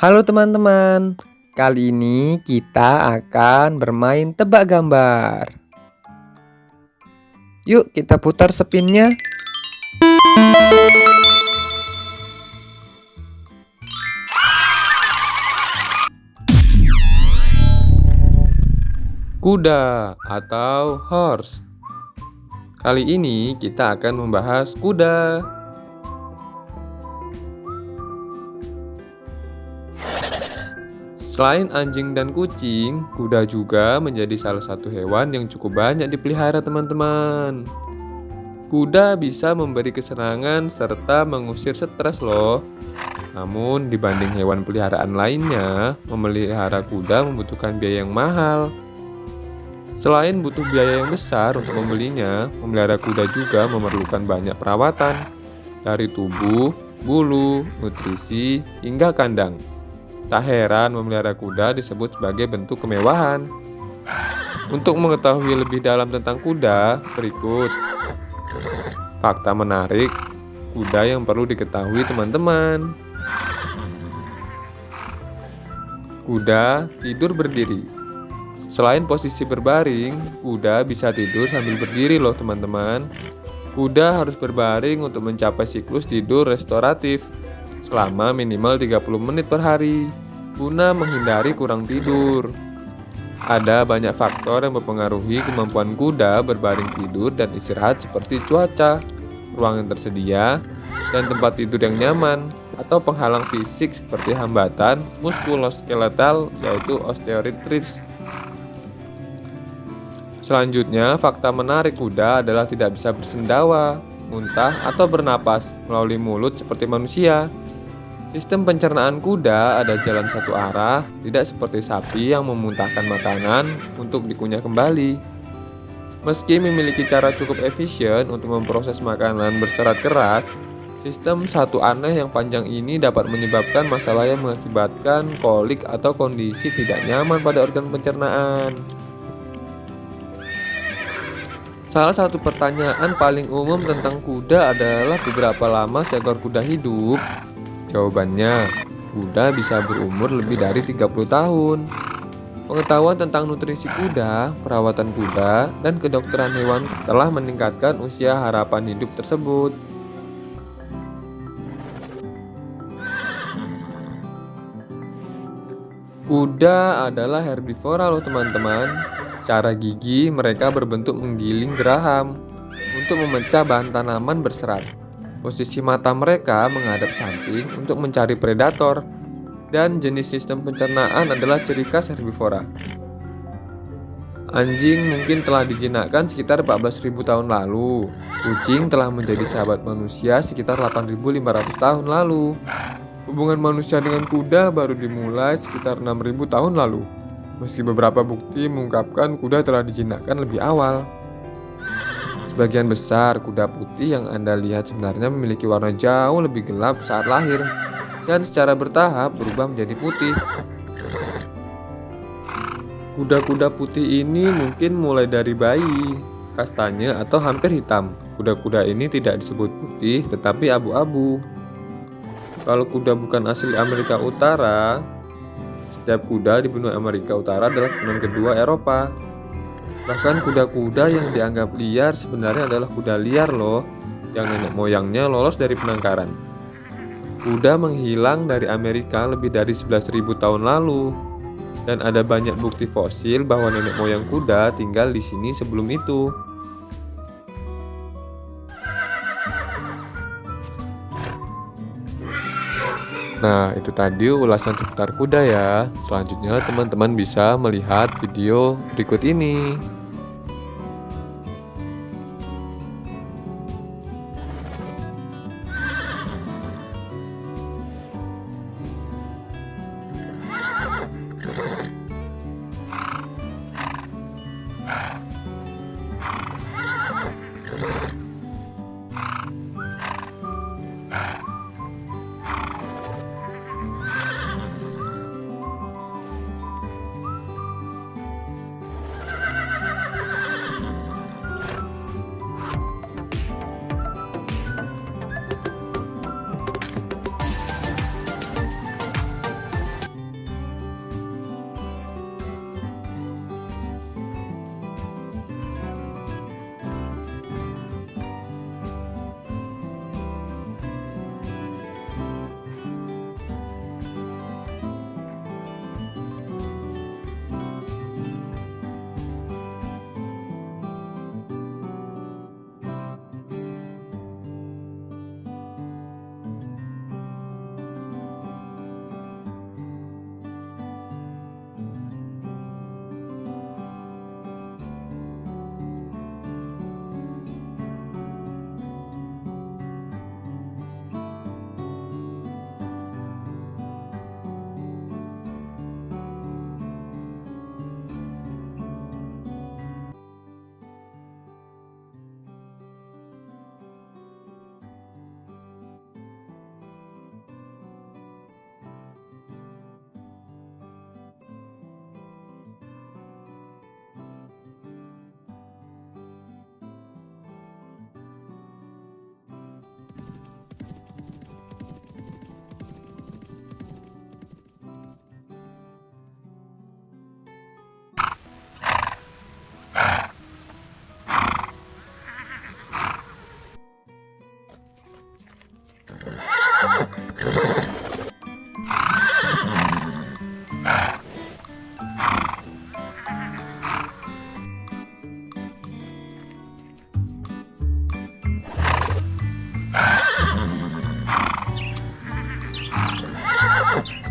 Halo teman-teman, kali ini kita akan bermain tebak gambar. Yuk kita putar spinnya. Kuda atau horse. Kali ini kita akan membahas kuda. Selain anjing dan kucing, kuda juga menjadi salah satu hewan yang cukup banyak dipelihara teman-teman. Kuda bisa memberi kesenangan serta mengusir stres loh. Namun dibanding hewan peliharaan lainnya, memelihara kuda membutuhkan biaya yang mahal. Selain butuh biaya yang besar untuk membelinya, memelihara kuda juga memerlukan banyak perawatan dari tubuh, bulu, nutrisi, hingga kandang. Tak heran memelihara kuda disebut sebagai bentuk kemewahan. Untuk mengetahui lebih dalam tentang kuda, berikut fakta menarik kuda yang perlu diketahui teman-teman. Kuda tidur berdiri. Selain posisi berbaring, kuda bisa tidur sambil berdiri loh teman-teman. Kuda harus berbaring untuk mencapai siklus tidur restoratif selama minimal 30 menit per hari guna menghindari kurang tidur. Ada banyak faktor yang mempengaruhi kemampuan kuda berbaring tidur dan istirahat seperti cuaca, ruang yang tersedia, dan tempat tidur yang nyaman, atau penghalang fisik seperti hambatan muskuloskeletal yaitu osteoarthritis. Selanjutnya, fakta menarik kuda adalah tidak bisa bersendawa, muntah, atau bernapas melalui mulut seperti manusia. Sistem pencernaan kuda ada jalan satu arah, tidak seperti sapi yang memuntahkan makanan untuk dikunyah kembali. Meski memiliki cara cukup efisien untuk memproses makanan berserat keras, sistem satu aneh yang panjang ini dapat menyebabkan masalah yang mengakibatkan kolik atau kondisi tidak nyaman pada organ pencernaan. Salah satu pertanyaan paling umum tentang kuda adalah beberapa lama seekor kuda hidup. Jawabannya, kuda bisa berumur lebih dari 30 tahun. Pengetahuan tentang nutrisi kuda, perawatan kuda, dan kedokteran hewan telah meningkatkan usia harapan hidup tersebut. Kuda adalah herbivora loh teman-teman. Cara gigi mereka berbentuk menggiling geraham untuk memecah bahan tanaman berserat. Posisi mata mereka menghadap samping untuk mencari predator, dan jenis sistem pencernaan adalah ciri khas herbivora. Anjing mungkin telah dijinakkan sekitar 14.000 tahun lalu. Kucing telah menjadi sahabat manusia sekitar 8.500 tahun lalu. Hubungan manusia dengan kuda baru dimulai sekitar 6.000 tahun lalu. Meski beberapa bukti mengungkapkan kuda telah dijinakkan lebih awal. Sebagian besar kuda putih yang Anda lihat sebenarnya memiliki warna jauh lebih gelap saat lahir dan secara bertahap berubah menjadi putih. Kuda-kuda putih ini mungkin mulai dari bayi, kastanye atau hampir hitam. Kuda-kuda ini tidak disebut putih tetapi abu-abu. Kalau kuda bukan asli Amerika Utara, setiap kuda di benua Amerika Utara adalah keturunan kedua Eropa. Bahkan kuda-kuda yang dianggap liar sebenarnya adalah kuda liar loh, yang nenek moyangnya lolos dari penangkaran. Kuda menghilang dari Amerika lebih dari 11.000 tahun lalu, dan ada banyak bukti fosil bahwa nenek moyang kuda tinggal di sini sebelum itu. Nah, itu tadi ulasan seputar kuda ya. Selanjutnya, teman-teman bisa melihat video berikut ini.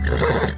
Yeah.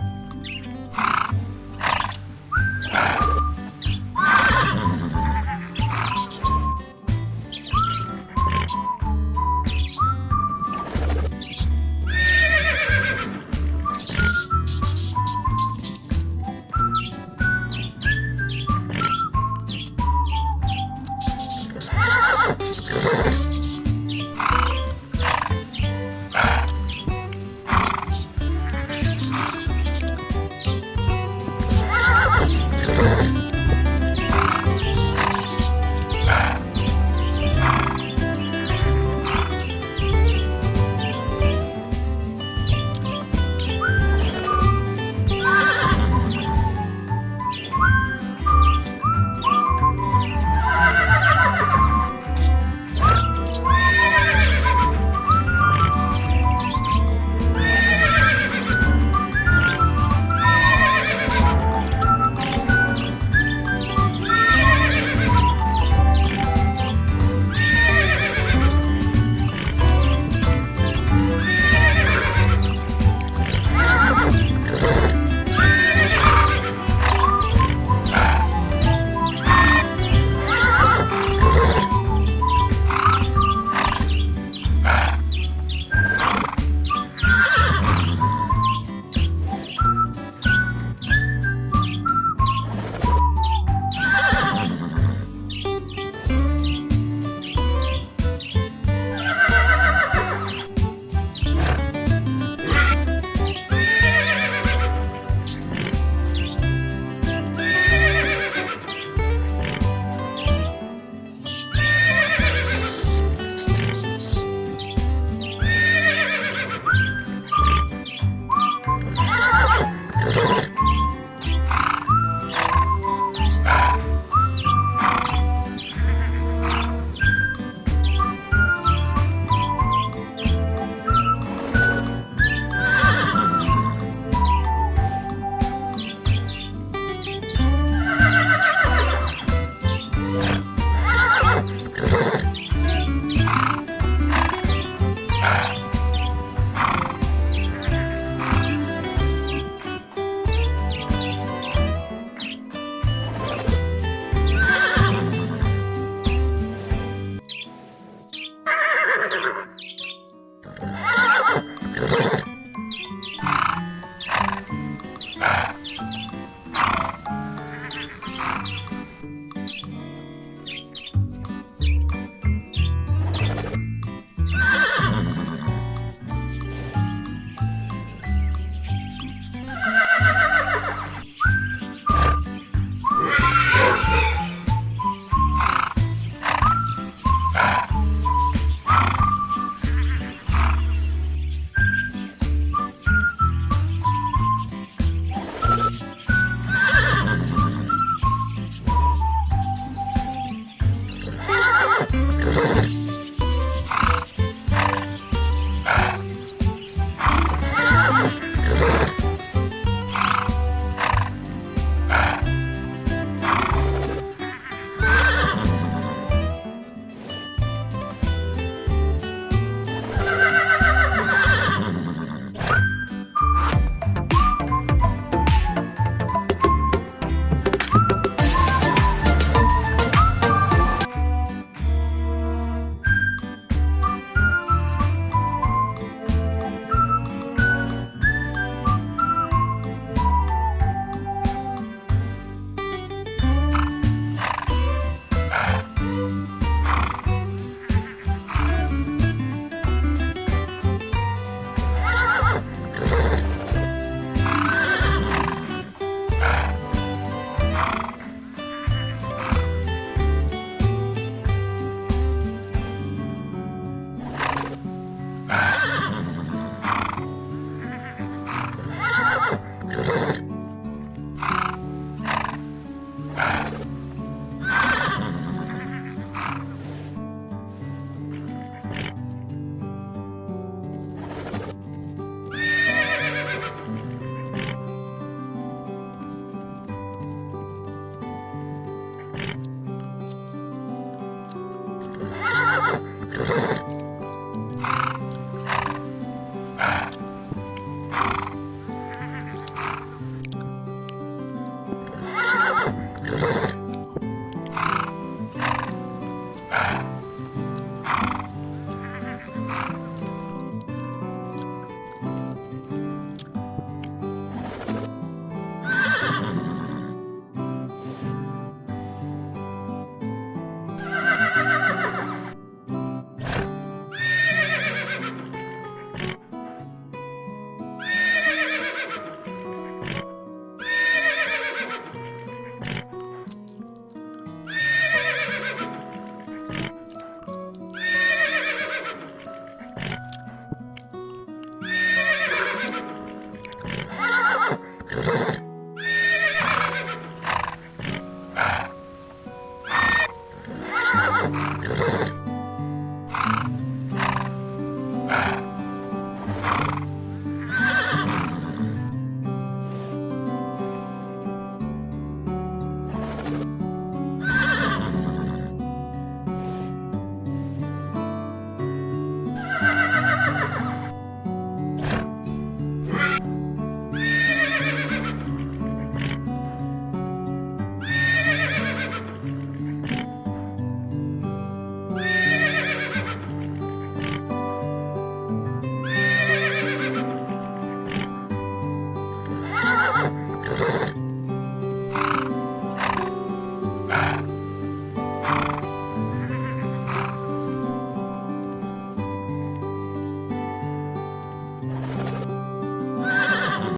Ah.